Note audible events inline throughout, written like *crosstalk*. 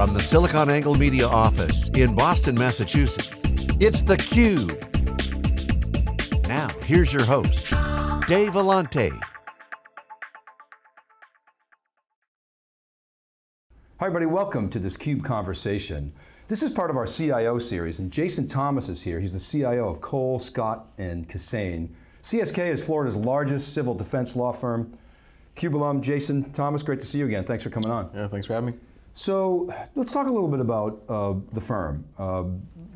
From the SiliconANGLE Media office in Boston, Massachusetts, it's theCUBE. Now, here's your host, Dave Vellante. Hi everybody, welcome to this CUBE conversation. This is part of our CIO series, and Jason Thomas is here. He's the CIO of Cole, Scott, and Kissane. CSK is Florida's largest civil defense law firm. CUBE alum, Jason Thomas, great to see you again. Thanks for coming on. Yeah, thanks for having me. So let's talk a little bit about uh, the firm. Uh,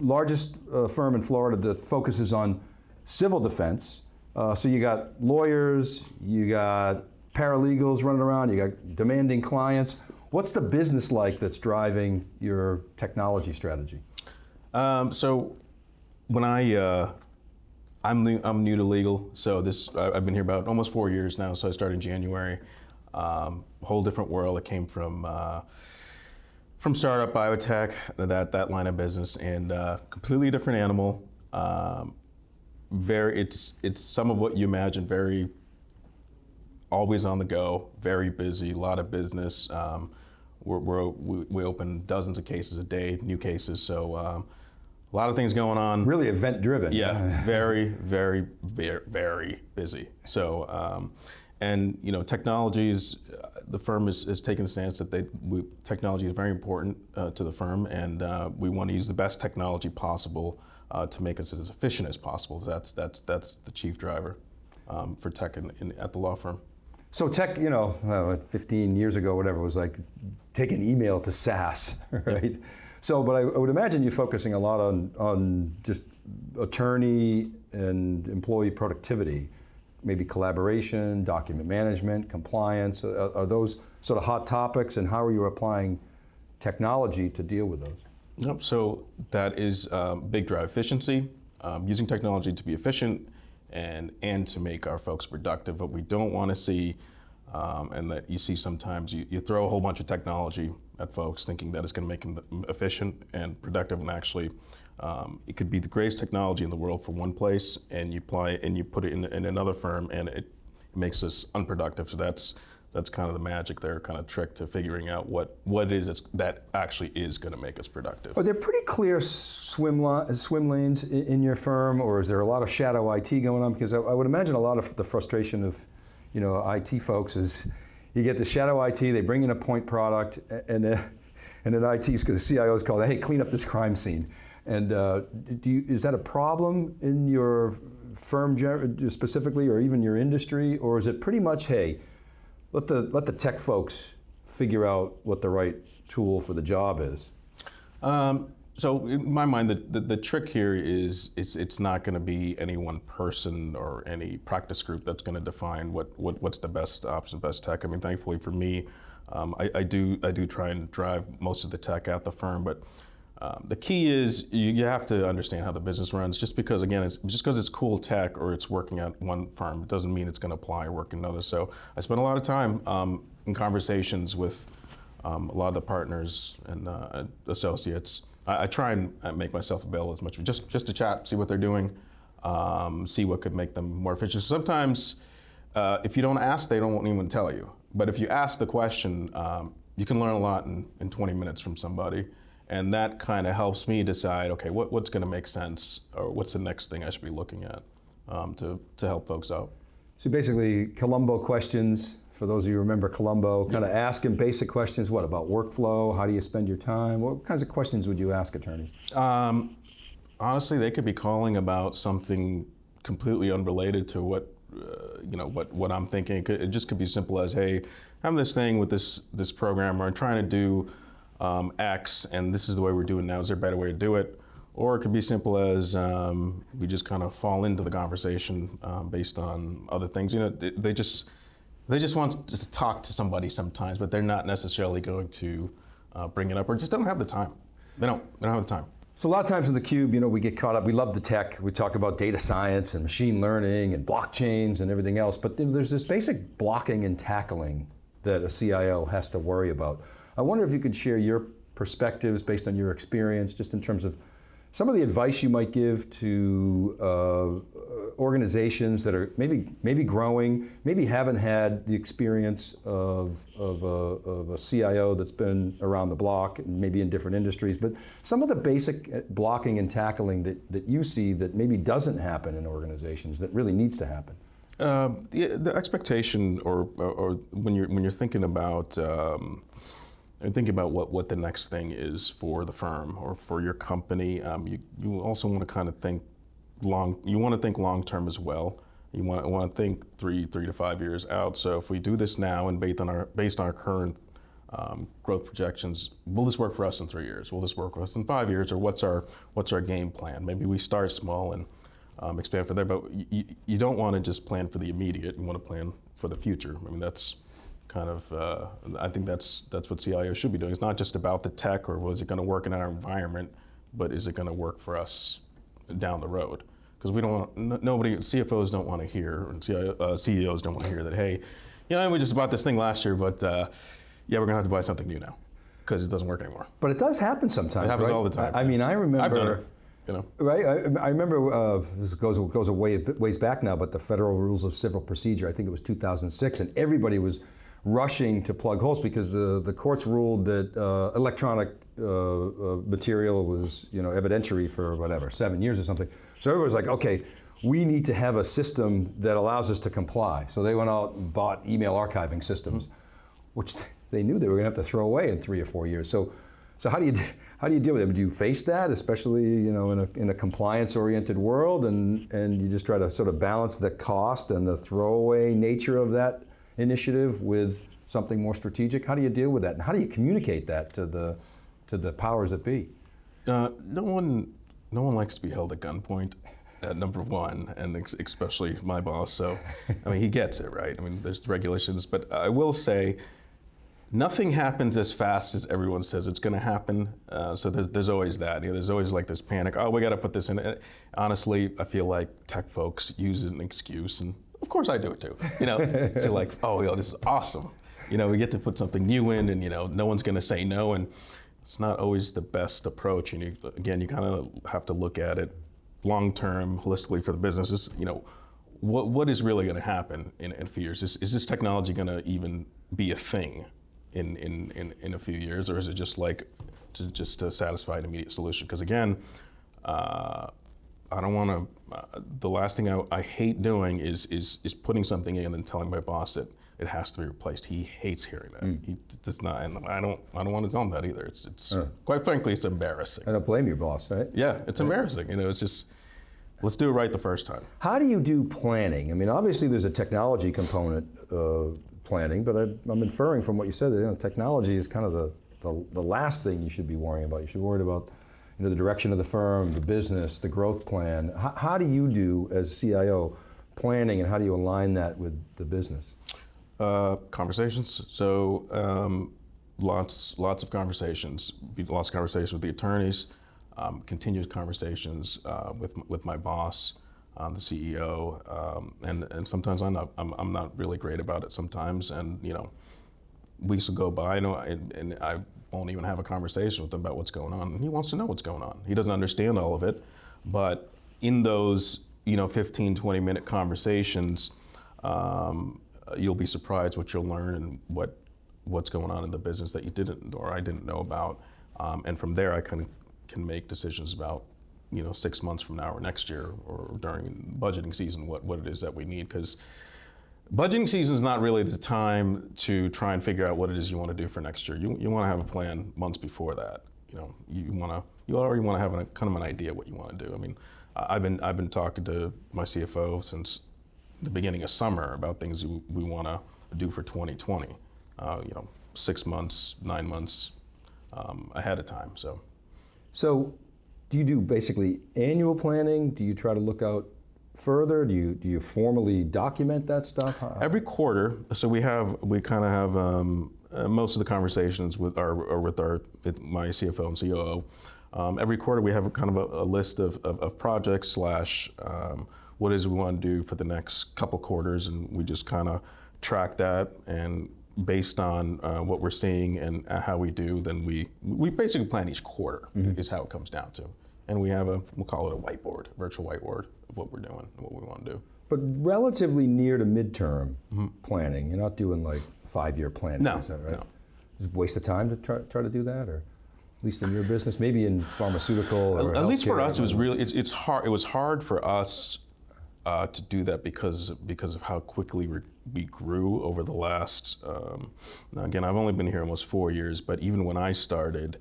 largest uh, firm in Florida that focuses on civil defense. Uh, so you got lawyers, you got paralegals running around, you got demanding clients. What's the business like that's driving your technology strategy? Um, so when I, uh, I'm, new, I'm new to legal, so this I've been here about almost four years now, so I started in January. Um, whole different world. It came from uh, from startup biotech, that that line of business, and uh, completely different animal. Um, very, it's it's some of what you imagine. Very always on the go, very busy, a lot of business. Um, we're, we're, we, we open dozens of cases a day, new cases, so um, a lot of things going on. Really event driven. Yeah, *laughs* very, very, very, very busy. So, um, and you know, technologies, uh, the firm is, is taking the stance that they, we, technology is very important uh, to the firm, and uh, we want to use the best technology possible uh, to make us as efficient as possible. That's that's that's the chief driver um, for tech in, in, at the law firm. So tech, you know, uh, 15 years ago, whatever, was like taking email to SaaS, *laughs* right? So, but I, I, would imagine you're focusing a lot on, on just attorney and employee productivity, maybe collaboration, document management, compliance. Are, are those sort of hot topics and how are you applying technology to deal with those? Yep, so that is um, big drive efficiency, um, using technology to be efficient and, and to make our folks productive. What we don't want to see, um, and that you see sometimes, you, you throw a whole bunch of technology at folks thinking that it's going to make them efficient and productive, and actually, um, it could be the greatest technology in the world for one place, and you apply it and you put it in, in another firm, and it, it makes us unproductive. So that's that's kind of the magic there, kind of trick to figuring out what, what it is that actually is going to make us productive. Are there pretty clear swim, swim lanes in your firm, or is there a lot of shadow IT going on? Because I, I would imagine a lot of the frustration of you know, IT folks is you get the shadow IT, they bring in a point product, and, uh, and then IT's, because the CIO's called, hey, clean up this crime scene. And uh, do you, is that a problem in your firm specifically, or even your industry, or is it pretty much, hey, let the, let the tech folks figure out what the right tool for the job is? Um, so in my mind, the, the, the, trick here is it's, it's not going to be any one person or any practice group that's going to define what, what, what's the best option, best tech. I mean, thankfully for me, um, I, I, do, I do try and drive most of the tech at the firm, but um, the key is you, you, have to understand how the business runs. Just because, again, it's just because it's cool tech or it's working at one firm, it doesn't mean it's going to apply or work in another. So I spend a lot of time um, in conversations with um, a lot of the partners and uh, associates. I, I, try and uh, make myself available as much, just just to chat, see what they're doing, um, see what could make them more efficient. Sometimes, uh, if you don't ask, they don't even tell you. But if you ask the question, um, you can learn a lot in, in 20 minutes from somebody. And that kind of helps me decide, okay, what, what's going to make sense, or what's the next thing I should be looking at um, to, to help folks out. So basically, Columbo questions, for those of you who remember Columbo kind of asking basic questions, what about workflow, how do you spend your time? What kinds of questions would you ask attorneys? Um, honestly, they could be calling about something completely unrelated to what uh, you know what what I'm thinking. It, could, it, just could be simple as, hey, I'm this thing with this this program, or I'm trying to do um, X, and this is the way we're doing now. Is there a better way to do it? Or it could be simple as um, we just kind of fall into the conversation um, based on other things. You know, they, just they just want to talk to somebody sometimes, but they're not necessarily going to uh, bring it up, or just don't have the time. They don't. They don't have the time. So a lot of times in the cube, you know, we get caught up. We love the tech. We talk about data science and machine learning and blockchains and everything else. But there's this basic blocking and tackling that a CIO has to worry about. I wonder if you could share your perspectives based on your experience, just in terms of some of the advice you might give to uh, organizations that are maybe maybe growing, maybe haven't had the experience of, of, a, of a CIO that's been around the block, and maybe in different industries, but some of the basic uh, blocking and tackling that, that you see that maybe doesn't happen in organizations that really needs to happen. Uh, the, the, expectation, or, or, or, when you're when you're thinking about um, and thinking about what, what the next thing is for the firm or for your company, um, you, you also want to kind of think long. You want to think long term as well. You want, want to think three three to five years out. So if we do this now and based on our based on our current um, growth projections, will this work for us in three years? Will this work for us in five years? Or what's our what's our game plan? Maybe we start small and um, expand from there. But you, you don't want to just plan for the immediate. You want to plan for the future. I mean that's kind of uh, I think that's that's what CIO should be doing. It's not just about the tech or was it going to work in our environment, but is it going to work for us down the road? because we don't want, nobody, CFOs don't want to hear, and uh, CEOs don't want to hear that, hey, you know, we just bought this thing last year, but uh, yeah, we're going to have to buy something new now because it doesn't work anymore. But it does happen sometimes. It happens right? all the time. I, I mean, I remember. You know. Right, I, I remember uh, this goes goes a way ways back now, but the Federal Rules of Civil Procedure, I think it was 2006, and everybody was rushing to plug holes because the, the courts ruled that uh, electronic uh, uh, material was you know evidentiary for whatever seven years or something. So everybody was like, okay, we need to have a system that allows us to comply. So they went out and bought email archiving systems, which they knew they were going to have to throw away in three or four years. So, so how do you how do you deal with it? Do you face that, especially you know in a, in a compliance-oriented world, and and you just try to sort of balance the cost and the throwaway nature of that initiative with something more strategic? How do you deal with that, and how do you communicate that to the to the powers that be? Uh, no one no one likes to be held at gunpoint. Uh, number one, and especially my boss. So, I mean, he gets it, right? I mean, there's regulations, but I will say, nothing happens as fast as everyone says it's going to happen. Uh, so there's, there's always that. You know, there's always like this panic. Oh, we got to put this in. Uh, honestly, I feel like tech folks use an excuse, and of course I do it too. You know, to like, *laughs* oh, yo, this is awesome. You know, we get to put something new in, and you know, no one's going to say no, and it's not always the best approach. And you, again, you kind of have to look at it long term, holistically for the businesses. You know, what what is really going to happen in, in a few years? Is, is this technology going to even be a thing in, in, in, in a few years, or is it just like to just to satisfy an immediate solution? Because again, uh, I don't want to. Uh, the last thing I, I hate doing is is is putting something in and telling my boss that it has to be replaced. He hates hearing that. Mm. He does not, and I don't. I don't want to tell him that either. It's, it's uh. quite frankly, it's embarrassing. I don't blame your boss, right? Yeah, it's embarrassing. You know, it's just let's do it right the first time. How do you do planning? I mean, obviously there's a technology component uh, planning, but I, am inferring from what you said that you know, technology is kind of the, the, the last thing you should be worrying about. You should worry about you know, the direction of the firm, the business, the growth plan. How, how do you do as CIO planning, and how do you align that with the business? Uh, conversations. So um, lots, lots of conversations. Lots of conversations with the attorneys. Um, continuous conversations uh, with with my boss, um, the CEO, um, and and sometimes I'm not I'm, I'm not really great about it sometimes, and you know, weeks will go by, and, and I won't even have a conversation with him about what's going on. He wants to know what's going on. He doesn't understand all of it, but in those you know 15, 20 minute conversations. Um, you'll be surprised what you'll learn and what what's going on in the business that you didn't or I didn't know about. Um, and from there, I can can make decisions about you know six months from now or next year or during budgeting season what what it is that we need because. Budgeting season is not really the time to try and figure out what it is you want to do for next year. You, you want to have a plan months before that. You know, you want to you already want to have a, kind of an idea what you want to do. I mean, I've been I've been talking to my CFO since the beginning of summer about things we, we want to do for 2020. Uh, you know, six months, nine months um, ahead of time. So, so do you do basically annual planning? Do you try to look out further? Do you do you formally document that stuff? Every quarter, so we have we kind of have um, uh, most of the conversations with our or with our with my CFO and COO. Um, every quarter, we have a kind of a, a list of, of, of projects slash um, what is we want to do for the next couple quarters, and we just kind of track that. And based on uh, what we're seeing and how we do, then we we basically plan each quarter. Mm-hmm. Is how it comes down to. and we have a we'll call it a whiteboard, virtual whiteboard of what we're doing and what we want to do. But relatively near to midterm planning, you're not doing like five-year planning, No, is that right? no. Is it a waste of time to try, try to do that, or at least in your business, maybe in pharmaceutical or At least for us, it was really it's, it's hard. It was hard for us uh, to do that because because of how quickly we, we grew over the last. Um, now again, I've only been here almost four years, but even when I started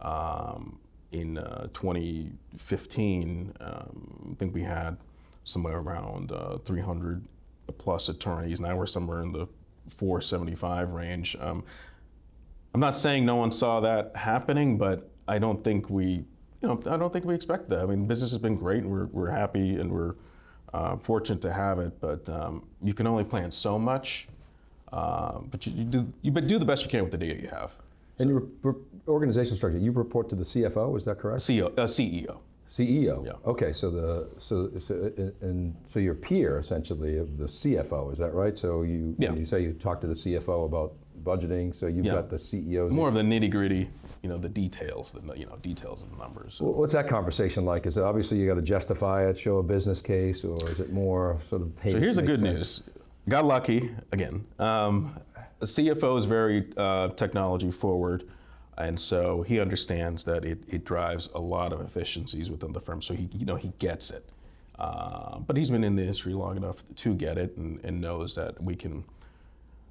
um, in uh, 2015, um, I think we had somewhere around uh, 300 plus attorneys. Now we're somewhere in the 475 range. Um, I'm not saying no one saw that happening, but I don't think we, you know, I don't think we expect that. I mean, business has been great, and we're, we're happy, and we're uh, fortunate to have it. But um, you can only plan so much. Uh, but you, you do you but do the best you can with the data you have. And your organizational structure, you report to the CFO, is that correct? CEO, uh, CEO. CEO. Yeah. Okay, so the so, so and so your peer essentially of the CFO, is that right? So you Yeah. you say you talk to the CFO about budgeting, so you've Yeah. got the CEOs. More of the nitty gritty, you know, the details, the you know details of the numbers. Wh- What's that conversation like? Is it obviously you got to justify it, show a business case, or is it more sort of? Hey, So here's the good sense? news. Got lucky again. Um, the CFO is very uh, technology forward, and so he understands that it, it drives a lot of efficiencies within the firm. So he you know he gets it. Uh, but he's been in the industry long enough to get it and, and knows that we can.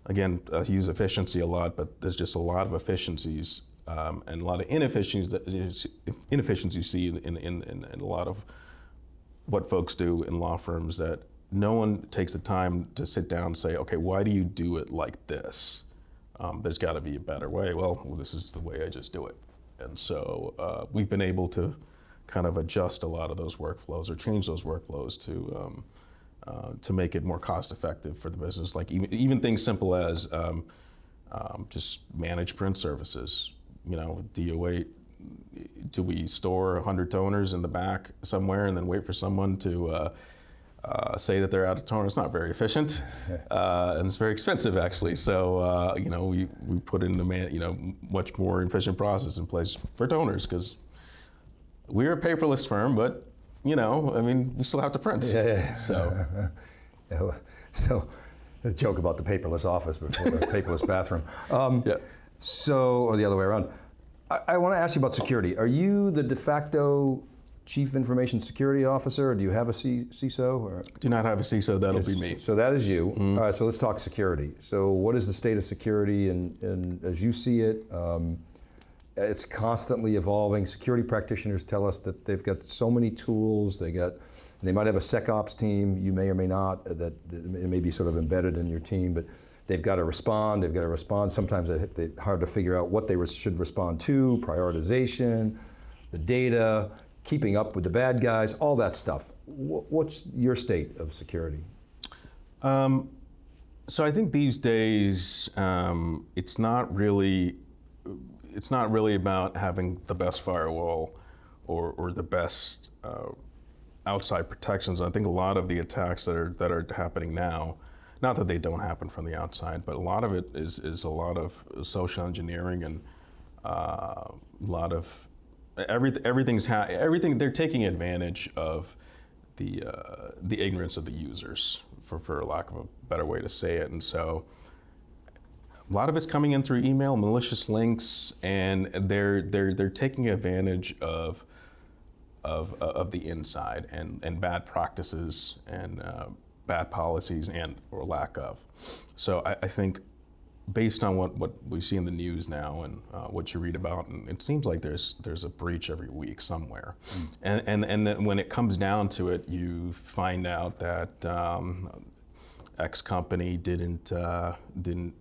Again, uh, use efficiency a lot, but there's just a lot of efficiencies um, and a lot of inefficiencies that inefficiencies you see in, in, in, in a lot of what folks do in law firms that no one takes the time to sit down and say, okay, why do you do it like this? Um, there's got to be a better way. Well, well, this is the way I just do it. And so uh, we've been able to kind of adjust a lot of those workflows or change those workflows to um, uh, to make it more cost effective for the business. Like even, even things simple as um, um, just manage print services. You know, DOA, do we store 100 toners in the back somewhere and then wait for someone to uh, uh, say that they're out of toner? It's not very efficient, *laughs* uh, and it's very expensive actually. So uh, you know, we, we put in a man, you know much more efficient process in place for toners because we're a paperless firm, but you know, I mean, we still have to print. Yeah, yeah. So *laughs* Yeah, So, a joke about the paperless office before the paperless *laughs* bathroom. Um, Yeah. So, or the other way around. I, I want to ask you about security. Are you the de facto chief information security officer, or do you have a C- CISO? Or? do not have a CISO. That'll be me. So that is you. All right. So let's talk security. So what is the state of security, and, and as you see it? Um, it's constantly evolving. Security practitioners tell us that they've got so many tools. They got, they might have a SecOps team. You may or may not. That, that it may be sort of embedded in your team, but they've got to respond. They've got to respond. Sometimes they're hard to figure out what they should respond to. Prioritization, the data, keeping up with the bad guys, all that stuff. What's your state of security? Um, so I think these days um, it's not really it's not really about having the best firewall or, or the best uh, outside protections. I think a lot of the attacks that are that are happening now, not that they don't happen from the outside, but a lot of it is is a lot of social engineering and uh, a lot of every, everything's ha- everything they're taking advantage of the uh, the ignorance of the users, for for lack of a better way to say it, and so a lot of it's coming in through email, malicious links, and they're they're they're taking advantage of of of the inside and and bad practices and uh, bad policies and or lack of. So I, I think based on what, what we see in the news now and uh, what you read about, and it seems like there's there's a breach every week somewhere, and and and then when it comes down to it, you find out that um, X company didn't uh, didn't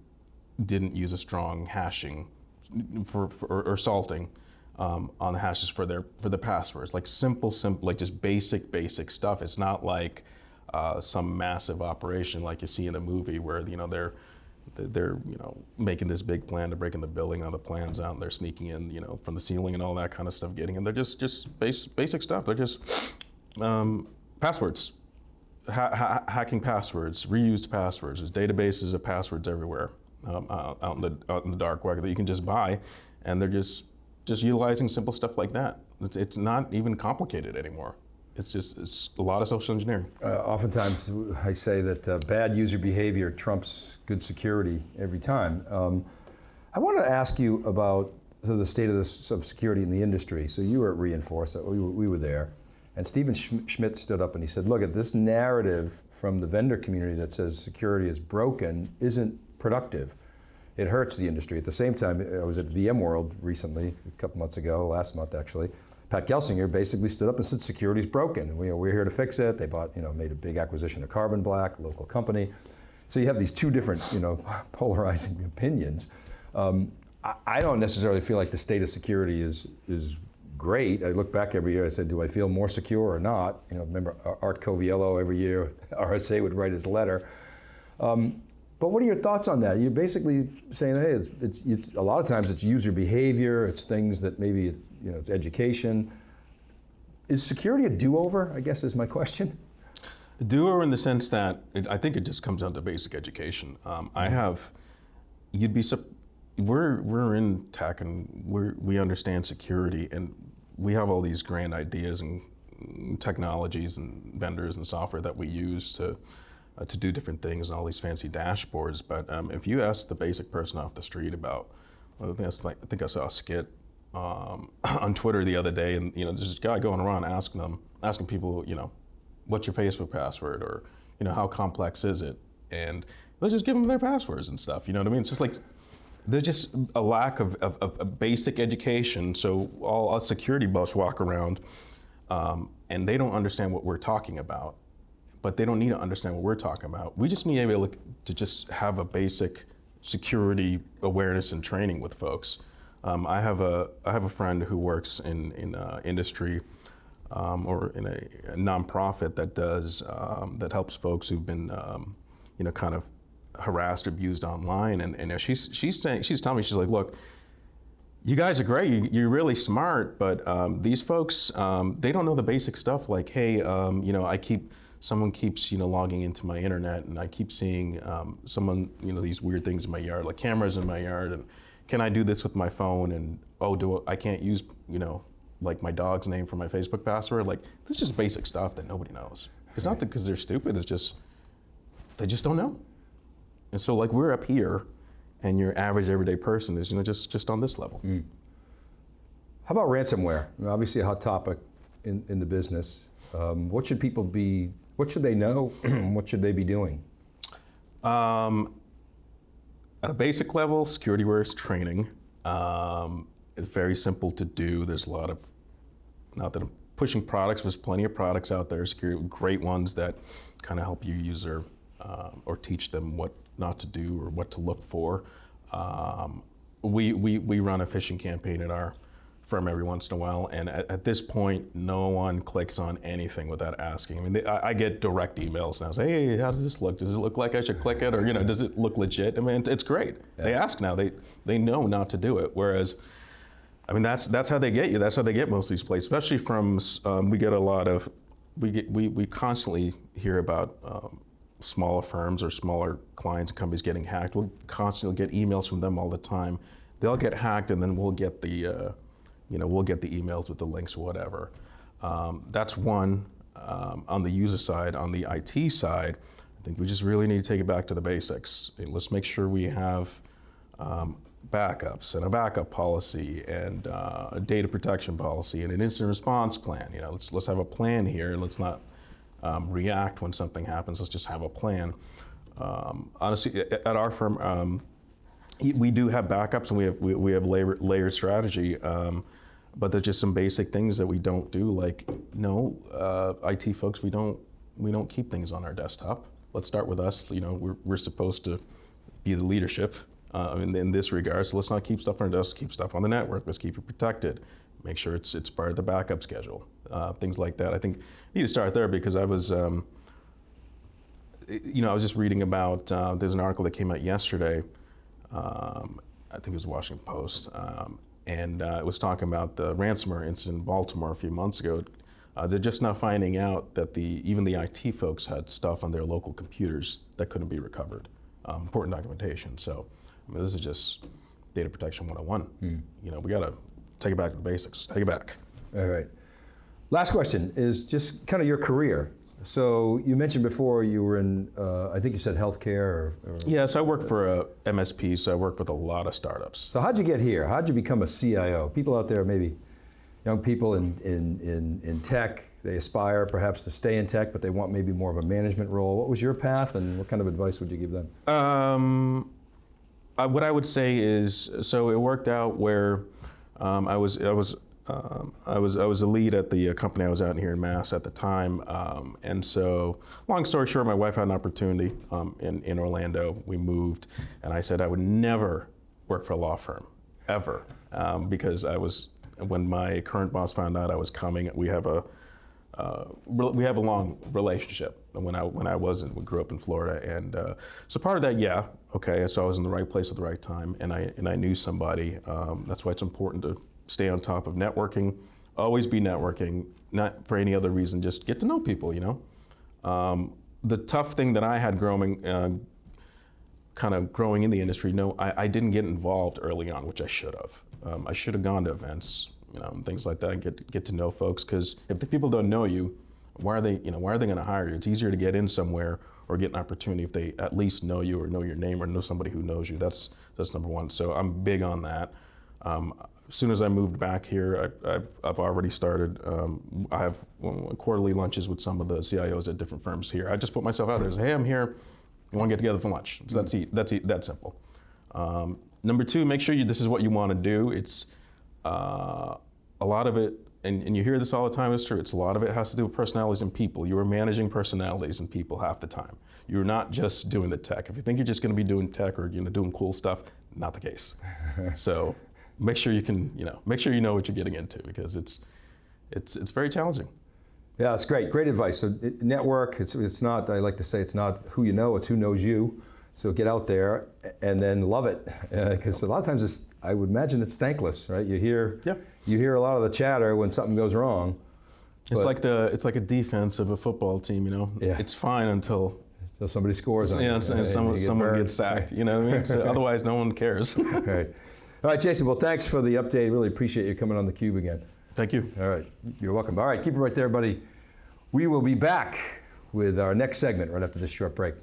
didn't use a strong hashing for, for or, or salting um, on the hashes for their for the passwords, like simple, simple, like just basic, basic stuff. It's not like uh, some massive operation like you see in a movie where you know they're they're you know making this big plan to break in the building, all the plans out, and they're sneaking in you know from the ceiling and all that kind of stuff, getting in. They're just just base, basic stuff. They're just um, passwords, ha- ha- hacking passwords, reused passwords. There's databases of passwords everywhere um, out, out in the out in the dark web that you can just buy, and they're just just utilizing simple stuff like that. It's, it's not even complicated anymore. It's just it's a lot of social engineering. Uh, oftentimes, I say that uh, bad user behavior trumps good security every time. Um, I want to ask you about so the state of, the, of security in the industry. So you were at re:Inforce, we were, we were there, and Stephen Schmidt stood up and he said, look, at this narrative from the vendor community that says security is broken isn't productive. It hurts the industry. At the same time, I was at VMworld recently, a couple months ago, last month actually, Pat Gelsinger basically stood up and said security's broken. We, are here to fix it. They bought, you know, made a big acquisition of Carbon Black, local company. So you have these two different, you know, *laughs* polarizing opinions. Um, I, I, don't necessarily feel like the state of security is is great. I look back every year. I said, do I feel more secure or not? You know, remember Art Coviello every year, *laughs* RSA would write his letter. Um, but what are your thoughts on that? You're basically saying, hey, it's, it's, it's, a lot of times it's user behavior, it's things that maybe you know, it's education. Is security a do-over, I guess is my question? A do-over in the sense that it, I think it just comes down to basic education. Um, I mm-hmm. have, you'd be, we're, we're in tech and we we understand security and we have all these grand ideas and technologies and vendors and software that we use to, uh, to do different things and all these fancy dashboards. But um, if you ask the basic person off the street about, well, I, think I, like, I think I saw a skit um, *coughs* on Twitter the other day, and you know, there's this guy going around asking them, asking people, you know, what's your Facebook password, or you know, how complex is it, and let's just give them their passwords and stuff. You know what I mean? It's just like there's just a lack of, of, of basic education. So all us security buffs walk around, um, and they don't understand what we're talking about, but they don't need to understand what we're talking about. We just need to be able to just have a basic security awareness and training with folks. Um, I have a I have a friend who works in in uh, industry um, or in a, a, nonprofit that does um, that helps folks who've been um, you know kind of harassed, abused online, and and she's she's saying she's telling me she's like, look. You guys are great. You, are really smart, but um, these folks, um, they don't know the basic stuff. Like, hey, you know, I keep someone keeps you know logging into my internet, and I keep seeing someone, you know, these weird things in my yard, like cameras in my yard, and can I do this with my phone? And oh, do I can't use you know like my dog's name for my Facebook password? Like this is just basic stuff that nobody knows. It's not because they're stupid. It's just they just don't know. And so like we're up here, and your average everyday person is you know just just on this level. Mm. How about ransomware? I mean, obviously a hot topic in, in the business. Um, what should people be? What should they know? *clears throat* what should they be doing? Um, at a basic level, security awareness training. Um, it's very simple to do. There's a lot of, not that I'm pushing products, there's plenty of products out there, security, great ones that kind of help you user um, or teach them what not to do or what to look for. Um, we, we, we run a phishing campaign at our firm every once in a while. And at, at, this point, no one clicks on anything without asking. I mean, they, I, I, get direct emails now. Say, hey, how does this look? Does it look like I should click it, or you know, does it look legit? I mean, it's great. Yeah. They ask now. They they know not to do it. Whereas, I mean, that's that's how they get you. That's how they get most of these places. Especially from um, we get a lot of we get we we constantly hear about. Um, smaller firms or smaller clients and companies getting hacked. We'll constantly get emails from them all the time. They'll get hacked, and then we'll get the uh, you know, we'll get the emails with the links whatever. Um, that's one um, on the user side. On the IT side, I think we just really need to take it back to the basics. Let's make sure we have um, backups and a backup policy and uh, a data protection policy and an incident response plan. You know, let's let's have a plan here. Let's not um, react when something happens. Let's just have a plan. Um, honestly, at our firm, um, we do have backups and we have we, we have layer, layered strategy. Um, but there's just some basic things that we don't do. Like, no, uh, IT folks, we don't we don't keep things on our desktop. Let's start with us. You know, we're we're supposed to be the leadership uh, in, in this regard. So let's not keep stuff on our desk. Keep stuff on the network. Let's keep it protected. Make sure it's it's part of the backup schedule. Uh, things like that. I think you need to start there because I was. Um, you know, I was just reading about. Uh, there's an article that came out yesterday. Um, I think it was Washington Post, um, and uh, it was talking about the ransomware incident in Baltimore a few months ago. Uh, they're just now finding out that the even the IT folks had stuff on their local computers that couldn't be recovered. Um, important documentation. So I mean, this is just data protection 101. Mm. You know, we gotta take it back to the basics. Take it back. All right. Last question is just kind of your career. So you mentioned before you were in, uh, I think you said healthcare. Or, or, Yeah, so I work for a MSP, so I work with a lot of startups. So how'd you get here? How'd you become a CIO? People out there, maybe young people in, in, in, in tech, they aspire perhaps to stay in tech, but they want maybe more of a management role. What was your path and what kind of advice would you give them? Um, I, what I would say is, so it worked out where um, I was, I was, um, I was, I was a lead at the uh, company I was out here in Mass at the time, um, and so, long story short, my wife had an opportunity um, in in Orlando. We moved, and I said I would never work for a law firm, ever, um, because I was when my current boss found out I was coming. We have a uh, we have a long relationship. When I when I wasn't, we grew up in Florida, and uh, so part of that, yeah, okay. So I was in the right place at the right time, and I and I knew somebody. Um, that's why it's important to stay on top of networking. Always be networking, not for any other reason. Just get to know people. You know, um, the tough thing that I had growing. Uh, kind of growing in the industry, no, I, I didn't get involved early on, which I should have. Um, I should have gone to events, you know, and things like that, and get get to know folks. Because if the people don't know you, why are they, you know, why are they going to hire you? It's easier to get in somewhere or get an opportunity if they at least know you or know your name or know somebody who knows you. That's that's number one. So I'm big on that. Um, as soon as I moved back here, I, I've, I've already started. Um, I have quarterly lunches with some of the CIOs at different firms here. I just put myself out there. Say, hey, I'm here. You want to get together for lunch? So that's e- that's e- that simple. Um, number two, make sure you, this is what you want to do. It's uh, a lot of it, and, and you hear this all the time. It's true. It's a lot of it has to do with personalities and people. You are managing personalities and people half the time. You're not just doing the tech. If you think you're just going to be doing tech or you know doing cool stuff, not the case. *laughs* so make sure you can you know make sure you know what you're getting into because it's it's it's very challenging. Yeah, it's great. Great advice. So network. It's it's not. I like to say it's not who you know. It's who knows you. So get out there and then love it, uh, because a lot of times it's. I would imagine it's thankless, right? You hear. Yeah. You hear a lot of the chatter when something goes wrong. It's like the it's like a defense of a football team. You know, Yeah. it's fine until So somebody scores on yeah, you. and right? someone get someone gets sacked. You know what I mean? So *laughs* otherwise, no one cares. *laughs* Right. All right, Jason. Well, thanks for the update. Really appreciate you coming on the cube again. Thank you. All right. You're welcome. All right. Keep it right there, buddy. We will be back with our next segment right after this short break.